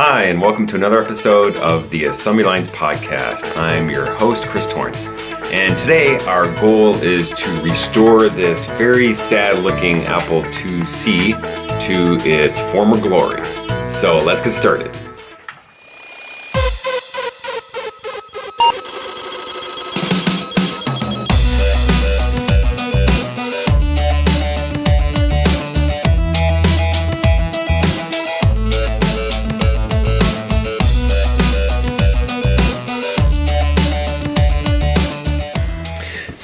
Hi, and welcome to another episode of the Assembly Lines Podcast. I'm your host, Chris Torrence. And today, our goal is to restore this very sad looking Apple IIc to its former glory. So let's get started.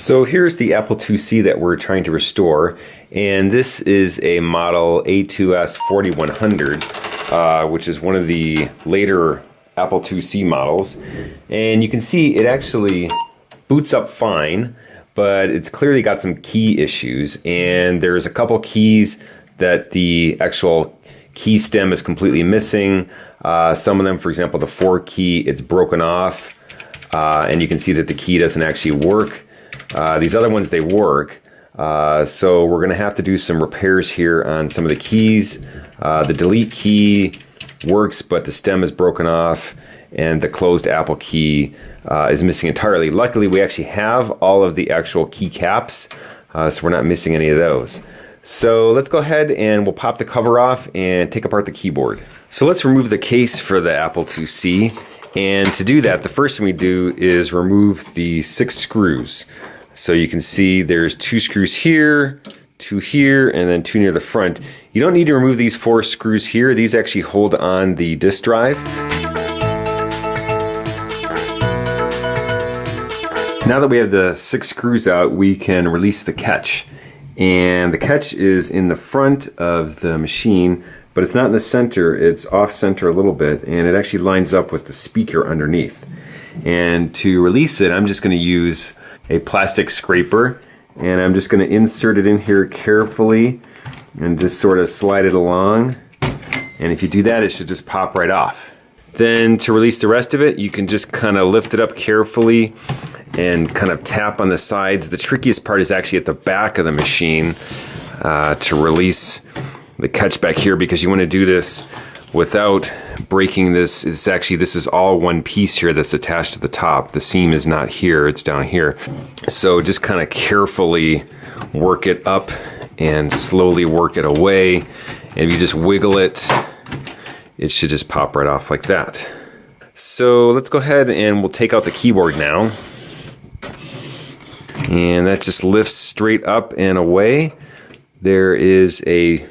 So here's the Apple IIc that we're trying to restore, and this is a model A2S 4100, uh, which is one of the later Apple IIc models. And you can see it actually boots up fine, but it's clearly got some key issues, and there's a couple keys that the actual key stem is completely missing. Uh, some of them, for example, the 4 key, it's broken off, uh, and you can see that the key doesn't actually work. Uh, these other ones, they work. Uh, so we're going to have to do some repairs here on some of the keys. Uh, the delete key works, but the stem is broken off and the closed Apple key uh, is missing entirely. Luckily, we actually have all of the actual key caps, uh, so we're not missing any of those. So let's go ahead and we'll pop the cover off and take apart the keyboard. So let's remove the case for the Apple IIc. And to do that, the first thing we do is remove the six screws. So you can see there's two screws here, two here, and then two near the front. You don't need to remove these four screws here. These actually hold on the disk drive. Now that we have the six screws out, we can release the catch. And the catch is in the front of the machine, but it's not in the center, it's off center a little bit, and it actually lines up with the speaker underneath. And to release it, I'm just gonna use a plastic scraper and I'm just going to insert it in here carefully and just sort of slide it along and if you do that it should just pop right off. Then to release the rest of it you can just kind of lift it up carefully and kind of tap on the sides. The trickiest part is actually at the back of the machine uh, to release the catch back here because you want to do this without breaking this. It's actually, this is all one piece here that's attached to the top. The seam is not here, it's down here. So just kind of carefully work it up and slowly work it away. And if you just wiggle it, it should just pop right off like that. So let's go ahead and we'll take out the keyboard now. And that just lifts straight up and away. There is a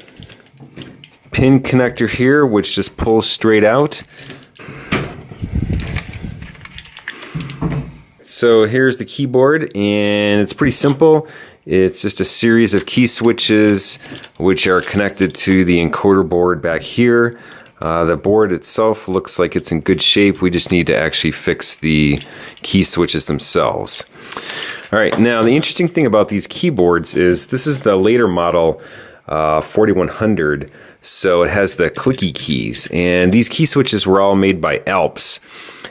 pin connector here, which just pulls straight out. So here's the keyboard, and it's pretty simple. It's just a series of key switches which are connected to the encoder board back here. Uh, the board itself looks like it's in good shape. We just need to actually fix the key switches themselves. All right, now the interesting thing about these keyboards is this is the later model uh, 4100. So it has the clicky keys. And these key switches were all made by Alps.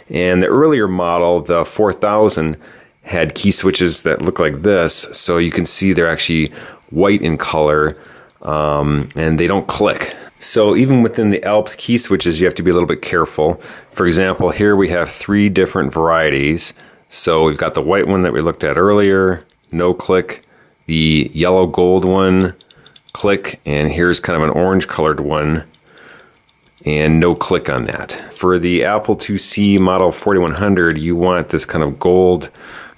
And the earlier model, the 4000, had key switches that look like this. So you can see they're actually white in color um, and they don't click. So even within the Alps key switches, you have to be a little bit careful. For example, here we have three different varieties. So we've got the white one that we looked at earlier, no click, the yellow gold one, click, and here's kind of an orange colored one, and no click on that. For the Apple IIc Model 4100, you want this kind of gold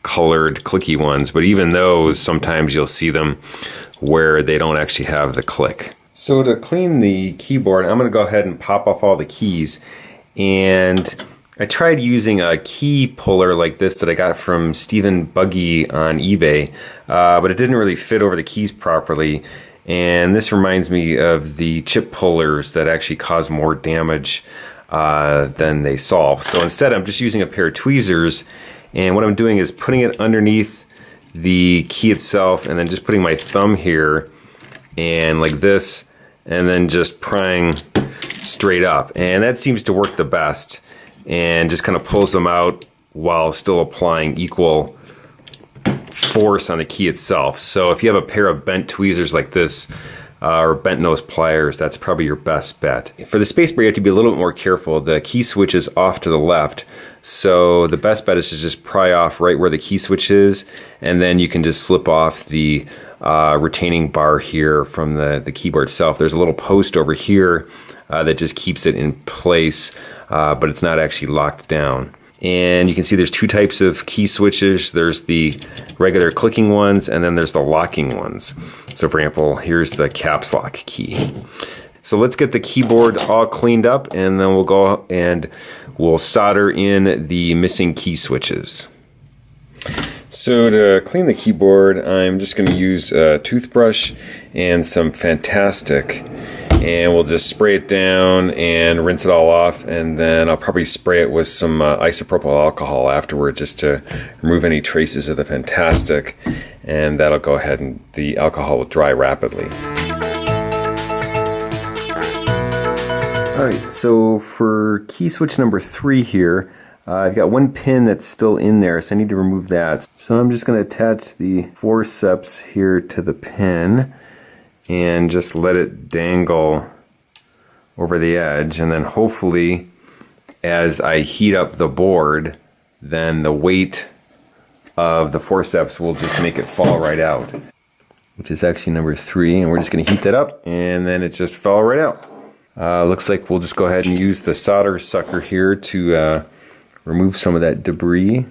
colored clicky ones, but even those, sometimes you'll see them where they don't actually have the click. So to clean the keyboard, I'm going to go ahead and pop off all the keys. And I tried using a key puller like this that I got from Stephen Buggy on eBay, uh, but it didn't really fit over the keys properly. And this reminds me of the chip pullers that actually cause more damage uh, than they solve. So instead, I'm just using a pair of tweezers. And what I'm doing is putting it underneath the key itself and then just putting my thumb here and like this and then just prying straight up. And that seems to work the best and just kind of pulls them out while still applying equal force on the key itself. So if you have a pair of bent tweezers like this, uh, or bent nose pliers. That's probably your best bet. For the spacebar, you have to be a little bit more careful. The key switch is off to the left, so the best bet is to just pry off right where the key switch is, and then you can just slip off the uh, retaining bar here from the, the keyboard itself. There's a little post over here uh, that just keeps it in place, uh, but it's not actually locked down. And you can see there's two types of key switches. There's the regular clicking ones, and then there's the locking ones. So for example, here's the caps lock key. So let's get the keyboard all cleaned up, and then we'll go and we'll solder in the missing key switches. So to clean the keyboard, I'm just going to use a toothbrush and some Fantastik and we'll just spray it down and rinse it all off and then I'll probably spray it with some uh, isopropyl alcohol afterward just to remove any traces of the Fantastik and that'll go ahead and the alcohol will dry rapidly. Alright, so for key switch number three here, uh, I've got one pin that's still in there, so I need to remove that. So I'm just going to attach the forceps here to the pin and just let it dangle over the edge. And then hopefully as I heat up the board then the weight of the forceps will just make it fall right out which is actually number three. And we're just going to heat that up and then it just fell right out. Uh, looks like we'll just go ahead and use the solder sucker here to uh, remove some of that debris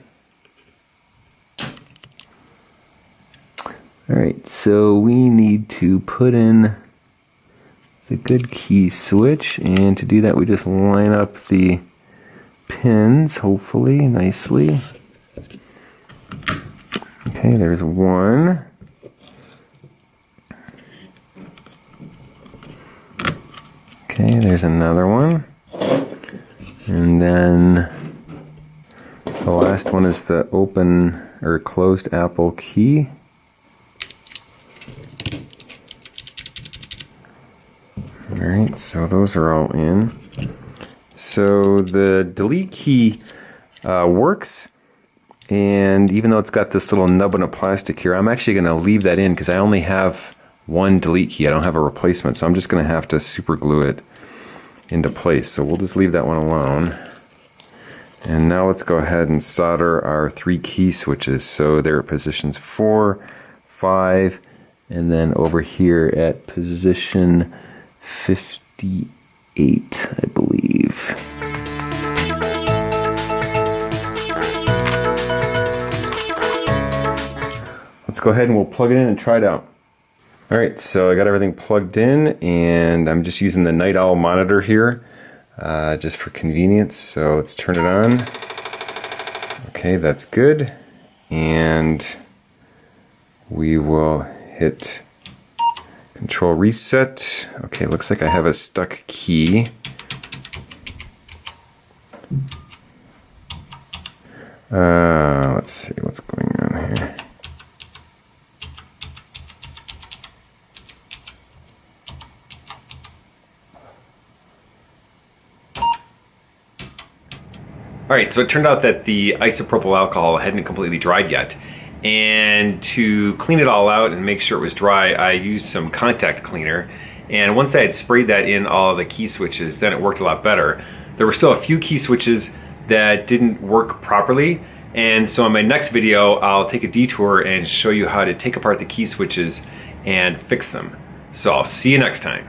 Alright, so we need to put in the good key switch and to do that we just line up the pins hopefully nicely. Okay, there's one. Okay, there's another one. And then the last one is the open or closed Apple key. Alright, so those are all in. So the delete key uh, works, and even though it's got this little nub nubbin of plastic here, I'm actually going to leave that in because I only have one delete key. I don't have a replacement, so I'm just going to have to super glue it into place. So we'll just leave that one alone. And now let's go ahead and solder our three key switches. So they're at positions four, five, and then over here at position 58, I believe. Let's go ahead and we'll plug it in and try it out. Alright, so I got everything plugged in and I'm just using the Night Owl monitor here uh, just for convenience. So let's turn it on. Okay, that's good. And we will hit Control reset. Okay, looks like I have a stuck key. Uh, let's see what's going on here. All right, so it turned out that the isopropyl alcohol hadn't completely dried yet. And to clean it all out and make sure it was dry, I used some contact cleaner. And once I had sprayed that in all the key switches, then it worked a lot better. There were still a few key switches that didn't work properly. And so in my next video, I'll take a detour and show you how to take apart the key switches and fix them. So I'll see you next time.